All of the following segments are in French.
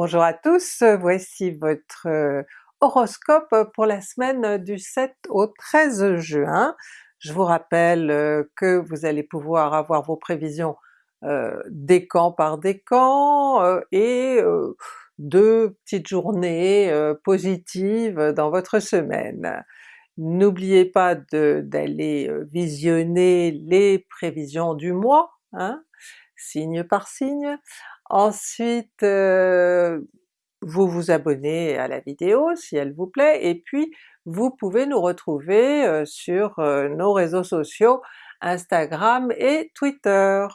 Bonjour à tous, voici votre euh, horoscope pour la semaine du 7 au 13 juin. Je vous rappelle euh, que vous allez pouvoir avoir vos prévisions euh, décan par décan euh, et deux petites journées positives dans votre semaine. N'oubliez pas d'aller visionner les prévisions du mois, hein, signe par signe. Ensuite, vous vous abonnez à la vidéo si elle vous plaît, et puis vous pouvez nous retrouver sur nos réseaux sociaux Instagram et Twitter.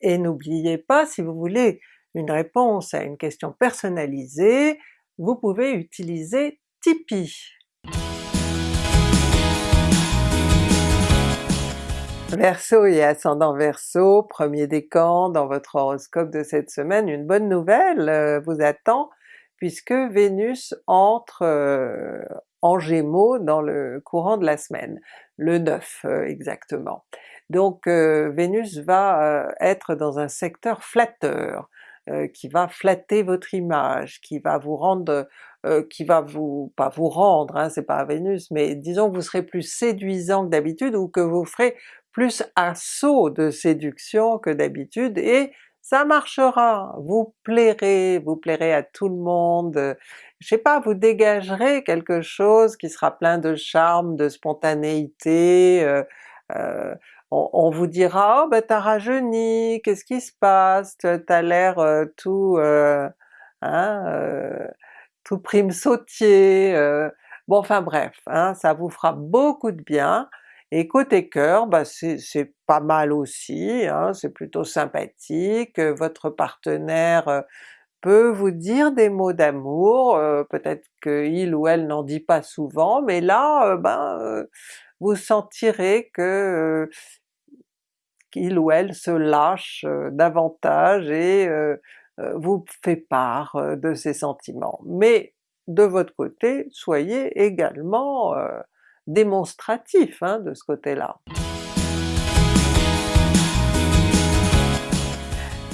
Et n'oubliez pas, si vous voulez une réponse à une question personnalisée, vous pouvez utiliser Tipeee. Verseau et ascendant Verseau, premier décan dans votre horoscope de cette semaine, une bonne nouvelle vous attend puisque Vénus entre euh, en Gémeaux dans le courant de la semaine, le 9 euh, exactement. Donc euh, Vénus va être dans un secteur flatteur, qui va flatter votre image, qui va vous rendre, qui va vous, pas vous rendre, hein, c'est pas Vénus, mais disons que vous serez plus séduisant que d'habitude ou que vous ferez plus assaut de séduction que d'habitude et ça marchera, vous plairez, vous plairez à tout le monde, je sais pas, vous dégagerez quelque chose qui sera plein de charme, de spontanéité, euh, euh, on, vous dira « oh ben t'as rajeuni, qu'est-ce qui se passe, t'as l'air euh, tout... hein, tout prime sautier... bon enfin bref, hein, ça vous fera beaucoup de bien, et côté cœur, bah c'est pas mal aussi, hein, c'est plutôt sympathique, votre partenaire euh, peut vous dire des mots d'amour, euh, peut-être qu'il ou elle n'en dit pas souvent, mais là euh, ben vous sentirez que qu'il ou elle se lâche davantage et vous fait part de ses sentiments. Mais de votre côté, soyez également démonstratif hein, de ce côté-là.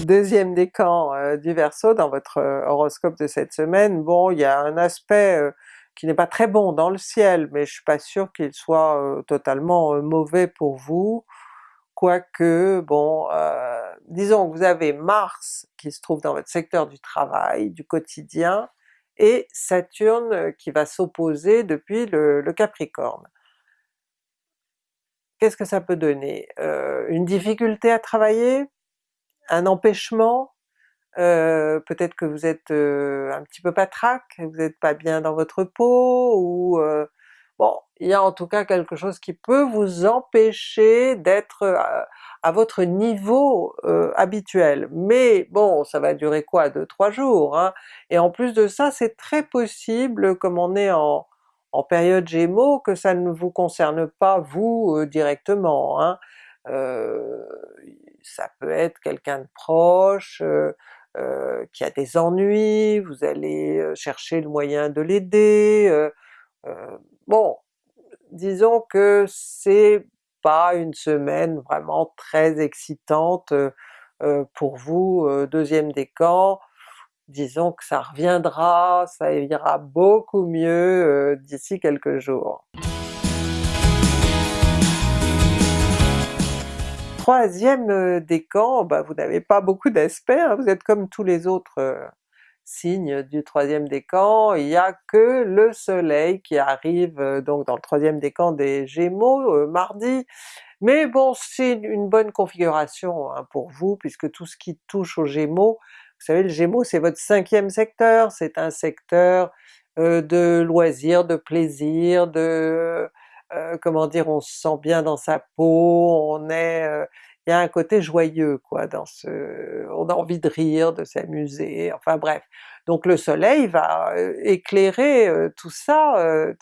Deuxième décan euh, du Verseau dans votre euh, horoscope de cette semaine, bon il y a un aspect euh, qui n'est pas très bon dans le ciel, mais je suis pas sûr qu'il soit totalement mauvais pour vous, quoique bon, disons que vous avez Mars qui se trouve dans votre secteur du travail, du quotidien, et Saturne euh, qui va s'opposer depuis le, Capricorne. Qu'est-ce que ça peut donner? Euh, une difficulté à travailler? Un empêchement? Euh, peut-être que vous êtes un petit peu patraque, vous n'êtes pas bien dans votre peau, ou Bon, il y a en tout cas quelque chose qui peut vous empêcher d'être à, votre niveau euh, habituel. Mais bon, ça va durer quoi? 2-3 jours, hein? Et en plus de ça, c'est très possible, comme on est en, période Gémeaux, que ça ne vous concerne pas vous euh, directement. Hein? Euh, ça peut être quelqu'un de proche, qui a des ennuis, vous allez chercher le moyen de l'aider, Bon, disons que c'est pas une semaine vraiment très excitante pour vous, deuxième décan, disons que ça reviendra, ça ira beaucoup mieux d'ici quelques jours. Troisième décan, bah vous n'avez pas beaucoup d'aspects, hein, vous êtes comme tous les autres signe du troisième décan, il n'y a que le soleil qui arrive euh, donc dans le troisième décan des Gémeaux euh, mardi, mais bon c'est une bonne configuration hein, pour vous puisque tout ce qui touche aux Gémeaux, vous savez le Gémeaux c'est votre cinquième secteur, c'est un secteur euh, de loisirs, de plaisir, de... comment dire, on se sent bien dans sa peau, on est un côté joyeux quoi dans ce... on a envie de rire, de s'amuser, enfin bref. Donc le soleil va euh, éclairer euh, tout ça, euh,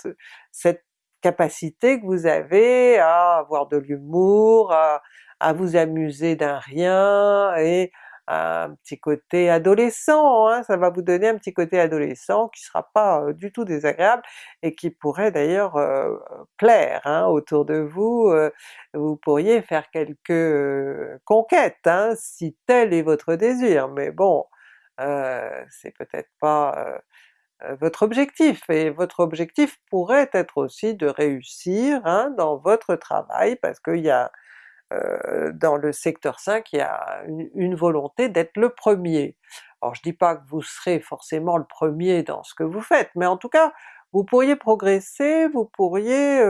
cette capacité que vous avez à avoir de l'humour, à, à, vous amuser d'un rien, et un petit côté adolescent, hein, ça va vous donner un petit côté adolescent qui sera pas euh, du tout désagréable et qui pourrait d'ailleurs euh, plaire hein, autour de vous, euh, vous pourriez faire quelques conquêtes hein, si tel est votre désir, mais bon, c'est peut-être pas votre objectif, et votre objectif pourrait être aussi de réussir hein, dans votre travail parce qu'il y a dans le secteur 5 il y a une, volonté d'être le premier. Alors je dis pas que vous serez forcément le premier dans ce que vous faites, mais en tout cas vous pourriez progresser, vous pourriez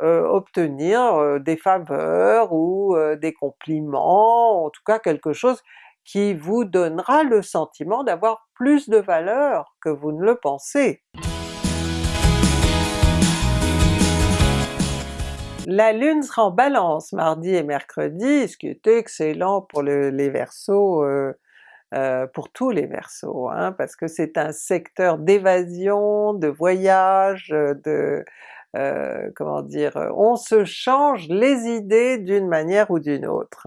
obtenir des faveurs ou des compliments, en tout cas quelque chose qui vous donnera le sentiment d'avoir plus de valeur que vous ne le pensez. La Lune sera en Balance mardi et mercredi, ce qui est excellent pour les euh, euh, pour tous les Verseaux, hein, parce que c'est un secteur d'évasion, de voyage, de... Euh, comment dire, on se change les idées d'une manière ou d'une autre.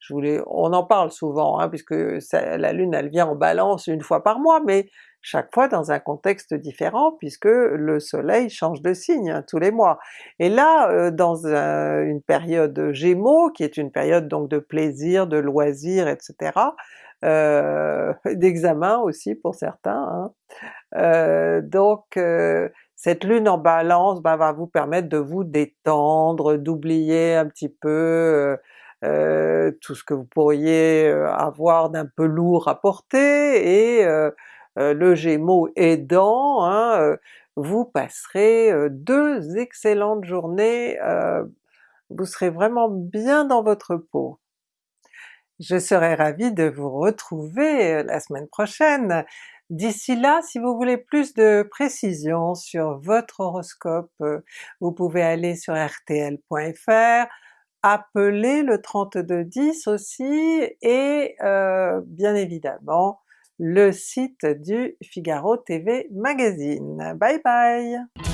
Je voulais, on en parle souvent, hein, puisque la Lune elle vient en Balance une fois par mois, mais chaque fois dans un contexte différent puisque le soleil change de signe hein, tous les mois. Et là, euh, dans une période Gémeaux, qui est une période donc de plaisir, de loisirs, etc., euh, d'examen aussi pour certains, hein, euh, donc cette lune en balance ben, va vous permettre de vous détendre, d'oublier un petit peu tout ce que vous pourriez avoir d'un peu lourd à porter, et euh, le Gémeaux aidant, hein, euh, vous passerez euh, deux excellentes journées, vous serez vraiment bien dans votre peau. Je serai ravie de vous retrouver la semaine prochaine. D'ici là, si vous voulez plus de précisions sur votre horoscope, vous pouvez aller sur rtl.fr, appeler le 3210 aussi, et bien évidemment le site du Figaro TV Magazine. Bye bye!